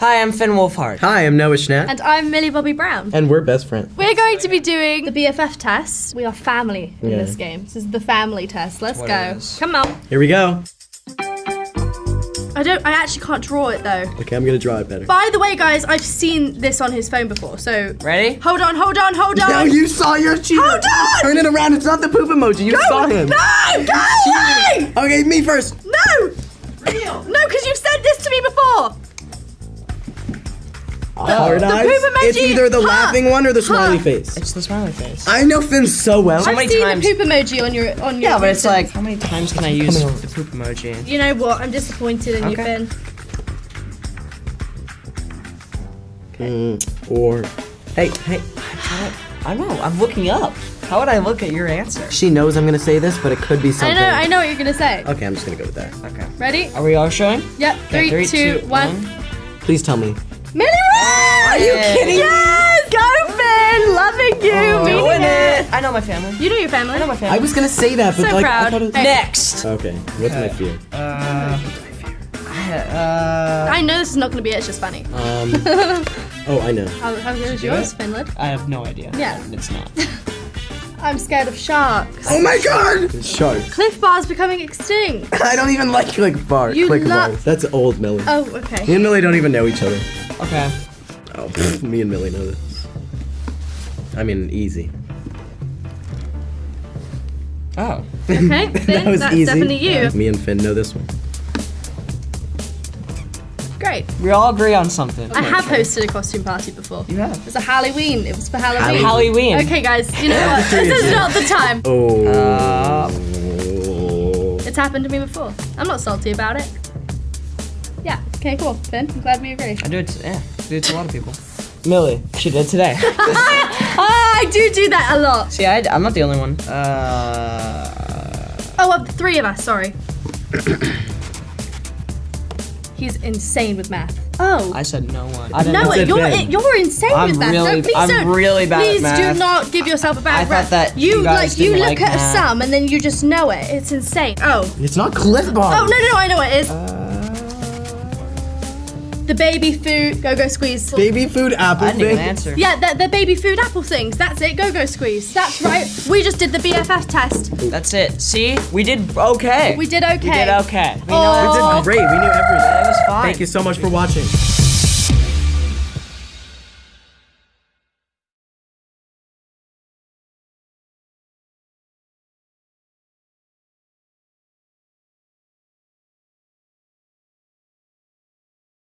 Hi, I'm Finn Wolfhard. Hi, I'm Noah Schnapp. And I'm Millie Bobby Brown. And we're best friends. We're going to be doing the BFF test. We are family in Yeah. this game. This is the family test. Let's go. Come on. Here we go. I don't. I actually can't draw it though. Okay, I'm gonna draw it better. By the way, guys, I've seen this on his phone before. So Ready? hold on, hold on, hold on. No, you saw your cheater. Hold on! Turn it around. It's not the poop emoji. You saw him. No, go away! Okay, me first. No! Real. No, because you've said Hard the eyes. It's either the Huh. laughing one or the smiley face. It's the smiley face. I know Finn so well. How I've many seen times- the poop emoji on your on your. yeah, but it's like, how many times can I use the poop emoji? You know what? I'm disappointed in you, Finn. Mm, or, hey, hey. I know. I'm looking up. How would I look at your answer? She knows I'm gonna say this, but it could be something. I know. I know what you're gonna say. Okay, I'm just gonna go with that. Okay. Ready? Are we all showing? Yep. Okay, Three, two, one. Please tell me. Millie Rose! Are you kidding? Yes! Go, Finn! Loving you! Oh, meaning win it. it. I know my family. You know your family. I know my family. I was gonna say that, but So like I thought it was. Next. Okay, what's my fear? Uh, uh, I know this is not gonna be it, it's just funny. Um. oh, I know. How, how good is do yours. Finland? I have no idea. Yeah. It's not. I'm scared of sharks. Oh my God! Sharks. Clif Bar's becoming extinct. I don't even like click bar. You click lo- bars. That's old Millie. Oh, Me okay. and Millie don't even know each other. Okay. Oh, pfft, me and Millie know this. I mean, easy. Oh. Okay, Finn, that was that's easy. definitely you. Me and Finn know this one. Great. We all agree on something. I have hosted a costume party before. You have. It was a Halloween. It was for Halloween. Halloween. Okay, guys, you know what? this is not the time. Oh. Uh, It's happened to me before. I'm not salty about it. Yeah. Okay, cool. Finn, I'm glad we agree. I do it. Yeah. I do it to a lot of people. Millie, she did today. Ah, I do do that a lot. See, I, I'm not the only one. Uh. Oh, of the three of us. Sorry. He's insane with math. Oh. I said no one. I didn't No, know. said you're Ben. you're insane I'm with math. really- no, please I'm don't. really bad at math. Please do not give yourself a bad I thought rep. that you, you guys like you didn't look like at math. a sum and then you just know it. It's insane. Oh. It's not Clif Bar. Oh no no no! I know what it is. Uh, the baby food go go squeeze. Baby food apple I didn't even thing. answer. Yeah, the, the baby food apple things. That's it. Go go squeeze. That's right. We just did the BFF test. That's it. See, we did okay. We did okay. We did okay. We Oh. know We did great. We knew everything. It was fine. Thank you so much for watching.